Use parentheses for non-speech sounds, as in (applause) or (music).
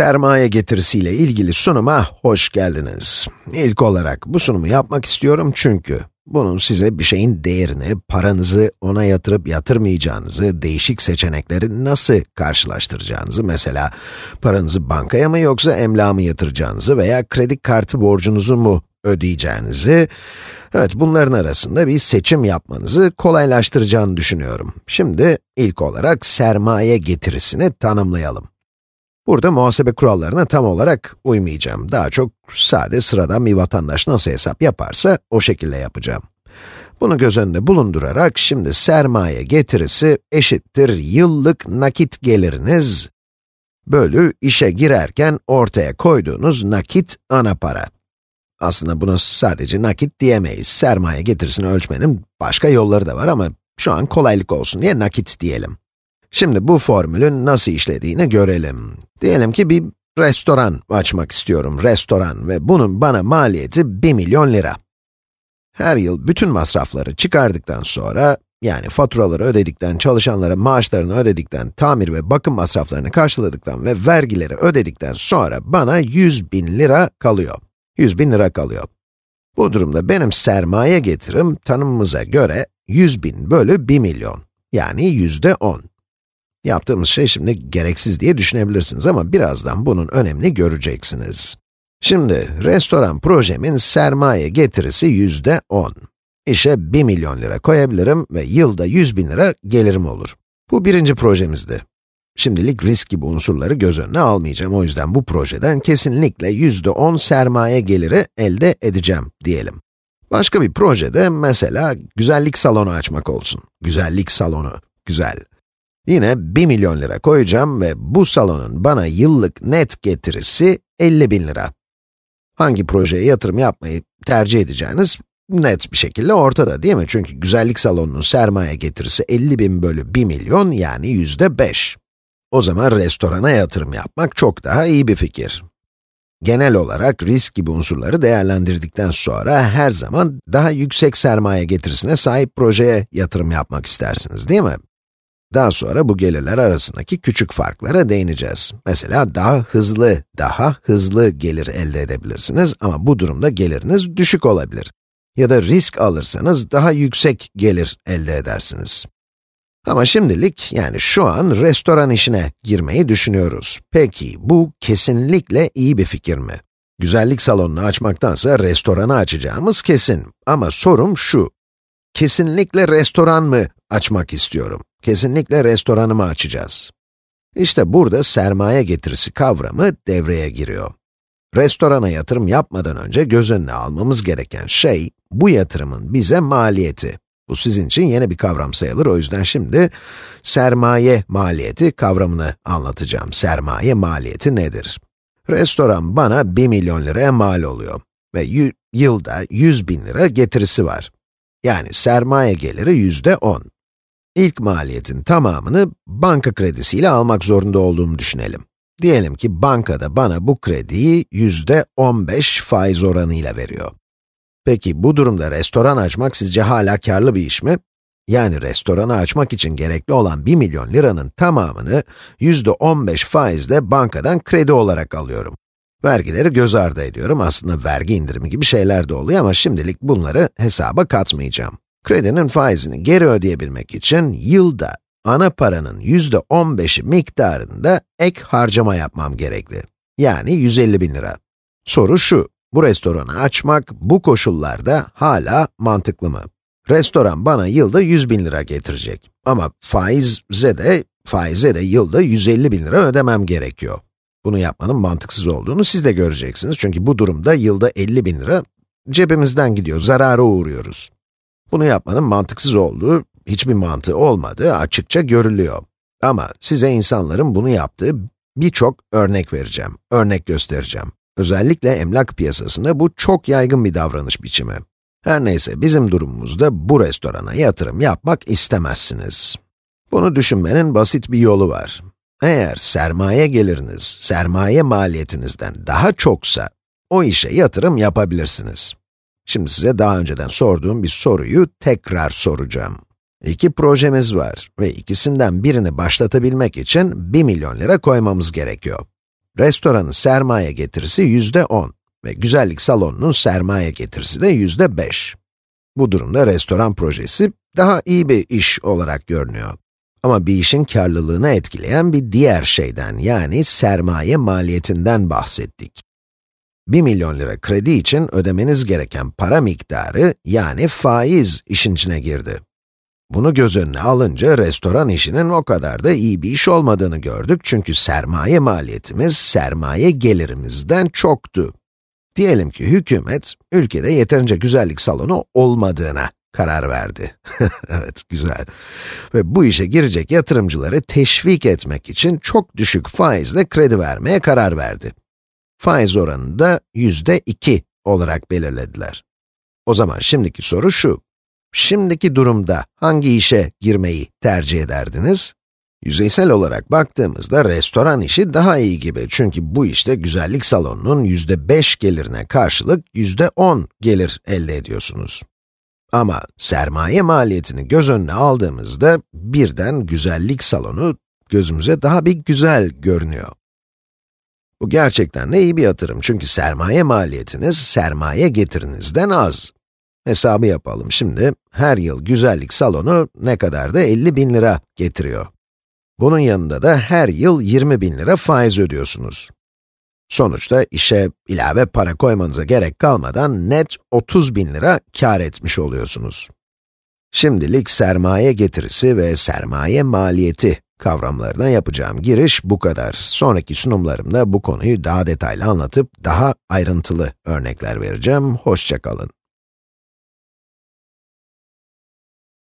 Sermaye getirisiyle ilgili sunuma hoş geldiniz. İlk olarak bu sunumu yapmak istiyorum çünkü bunun size bir şeyin değerini, paranızı ona yatırıp yatırmayacağınızı, değişik seçenekleri nasıl karşılaştıracağınızı, mesela paranızı bankaya mı yoksa emlağa mı yatıracağınızı veya kredi kartı borcunuzu mu ödeyeceğinizi, evet bunların arasında bir seçim yapmanızı kolaylaştıracağını düşünüyorum. Şimdi ilk olarak sermaye getirisini tanımlayalım. Burada muhasebe kurallarına tam olarak uymayacağım. Daha çok sade sıradan bir vatandaş nasıl hesap yaparsa o şekilde yapacağım. Bunu göz önünde bulundurarak şimdi sermaye getirisi eşittir yıllık nakit geliriniz bölü işe girerken ortaya koyduğunuz nakit ana para. Aslında buna sadece nakit diyemeyiz. Sermaye getirisini ölçmenin başka yolları da var ama şu an kolaylık olsun diye nakit diyelim. Şimdi bu formülün nasıl işlediğini görelim. Diyelim ki bir restoran açmak istiyorum, restoran ve bunun bana maliyeti 1 milyon lira. Her yıl bütün masrafları çıkardıktan sonra, yani faturaları ödedikten, çalışanlara maaşlarını ödedikten, tamir ve bakım masraflarını karşıladıktan ve vergileri ödedikten sonra bana 100 bin lira kalıyor. 100 bin lira kalıyor. Bu durumda benim sermaye getirim tanımımıza göre 100 bin bölü 1 milyon, yani yüzde 10. Yaptığımız şey şimdi gereksiz diye düşünebilirsiniz ama birazdan bunun önemini göreceksiniz. Şimdi, restoran projemin sermaye getirisi yüzde 10. İşe 1 milyon lira koyabilirim ve yılda 100 bin lira gelirim olur. Bu birinci projemizdi. Şimdilik risk gibi unsurları göz önüne almayacağım. O yüzden bu projeden kesinlikle yüzde 10 sermaye geliri elde edeceğim diyelim. Başka bir projede mesela güzellik salonu açmak olsun. Güzellik salonu, güzel. Yine 1 milyon lira koyacağım ve bu salonun bana yıllık net getirisi 50 bin lira. Hangi projeye yatırım yapmayı tercih edeceğiniz net bir şekilde ortada değil mi? Çünkü güzellik salonunun sermaye getirisi 50 bin bölü 1 milyon yani yüzde 5. O zaman restorana yatırım yapmak çok daha iyi bir fikir. Genel olarak risk gibi unsurları değerlendirdikten sonra her zaman daha yüksek sermaye getirisine sahip projeye yatırım yapmak istersiniz değil mi? Daha sonra bu gelirler arasındaki küçük farklara değineceğiz. Mesela daha hızlı, daha hızlı gelir elde edebilirsiniz ama bu durumda geliriniz düşük olabilir. Ya da risk alırsanız daha yüksek gelir elde edersiniz. Ama şimdilik, yani şu an restoran işine girmeyi düşünüyoruz. Peki, bu kesinlikle iyi bir fikir mi? Güzellik salonunu açmaktansa restoranı açacağımız kesin. Ama sorum şu, kesinlikle restoran mı açmak istiyorum? Kesinlikle restoranımı açacağız. İşte burada sermaye getirisi kavramı devreye giriyor. Restorana yatırım yapmadan önce göz önüne almamız gereken şey, bu yatırımın bize maliyeti. Bu sizin için yeni bir kavram sayılır, o yüzden şimdi sermaye maliyeti kavramını anlatacağım. Sermaye maliyeti nedir? Restoran bana 1 milyon liraya mal oluyor ve yılda 100 bin lira getirisi var. Yani sermaye geliri yüzde 10. İlk maliyetin tamamını banka kredisiyle almak zorunda olduğumu düşünelim. Diyelim ki bankada bana bu krediyi yüzde 15 faiz oranıyla veriyor. Peki bu durumda restoran açmak sizce hala karlı bir iş mi? Yani restoranı açmak için gerekli olan 1 milyon liranın tamamını yüzde 15 faizle bankadan kredi olarak alıyorum. Vergileri göz ardı ediyorum. Aslında vergi indirimi gibi şeyler de oluyor ama şimdilik bunları hesaba katmayacağım. Kredinin faizini geri ödeyebilmek için yılda ana paranın yüzde 15'i miktarında ek harcama yapmam gerekli. Yani 150 bin lira. Soru şu, bu restoranı açmak bu koşullarda hala mantıklı mı? Restoran bana yılda 100 bin lira getirecek. Ama faize de, faize de yılda 150 bin lira ödemem gerekiyor. Bunu yapmanın mantıksız olduğunu siz de göreceksiniz. Çünkü bu durumda yılda 50 bin lira cebimizden gidiyor, zarara uğruyoruz. Bunu yapmanın mantıksız olduğu, hiçbir mantığı olmadığı açıkça görülüyor. Ama size insanların bunu yaptığı birçok örnek vereceğim, örnek göstereceğim. Özellikle emlak piyasasında bu çok yaygın bir davranış biçimi. Her neyse, bizim durumumuzda bu restorana yatırım yapmak istemezsiniz. Bunu düşünmenin basit bir yolu var. Eğer sermaye geliriniz, sermaye maliyetinizden daha çoksa, o işe yatırım yapabilirsiniz. Şimdi size daha önceden sorduğum bir soruyu tekrar soracağım. İki projemiz var ve ikisinden birini başlatabilmek için 1 milyon lira koymamız gerekiyor. restoranın sermaye getirisi yüzde 10 ve güzellik salonunun sermaye getirisi de yüzde 5. Bu durumda restoran projesi daha iyi bir iş olarak görünüyor. Ama bir işin karlılığını etkileyen bir diğer şeyden, yani sermaye maliyetinden bahsettik. 1 milyon lira kredi için ödemeniz gereken para miktarı, yani faiz işin içine girdi. Bunu göz önüne alınca restoran işinin o kadar da iyi bir iş olmadığını gördük çünkü sermaye maliyetimiz, sermaye gelirimizden çoktu. Diyelim ki hükümet, ülkede yeterince güzellik salonu olmadığına karar verdi. (laughs) evet, güzel. Ve bu işe girecek yatırımcıları teşvik etmek için çok düşük faizle kredi vermeye karar verdi. Faiz oranını da yüzde iki olarak belirlediler. O zaman şimdiki soru şu, şimdiki durumda hangi işe girmeyi tercih ederdiniz? Yüzeysel olarak baktığımızda restoran işi daha iyi gibi çünkü bu işte güzellik salonunun yüzde 5 gelirine karşılık yüzde 10 gelir elde ediyorsunuz. Ama sermaye maliyetini göz önüne aldığımızda birden güzellik salonu gözümüze daha bir güzel görünüyor. Bu gerçekten de iyi bir yatırım çünkü sermaye maliyetiniz sermaye getirinizden az. Hesabı yapalım şimdi. Her yıl güzellik salonu ne kadar da 50 bin lira getiriyor. Bunun yanında da her yıl 20 bin lira faiz ödüyorsunuz. Sonuçta işe ilave para koymanıza gerek kalmadan net 30 bin lira kar etmiş oluyorsunuz. Şimdilik sermaye getirisi ve sermaye maliyeti kavramlarına yapacağım giriş bu kadar. Sonraki sunumlarımda bu konuyu daha detaylı anlatıp daha ayrıntılı örnekler vereceğim. Hoşçakalın.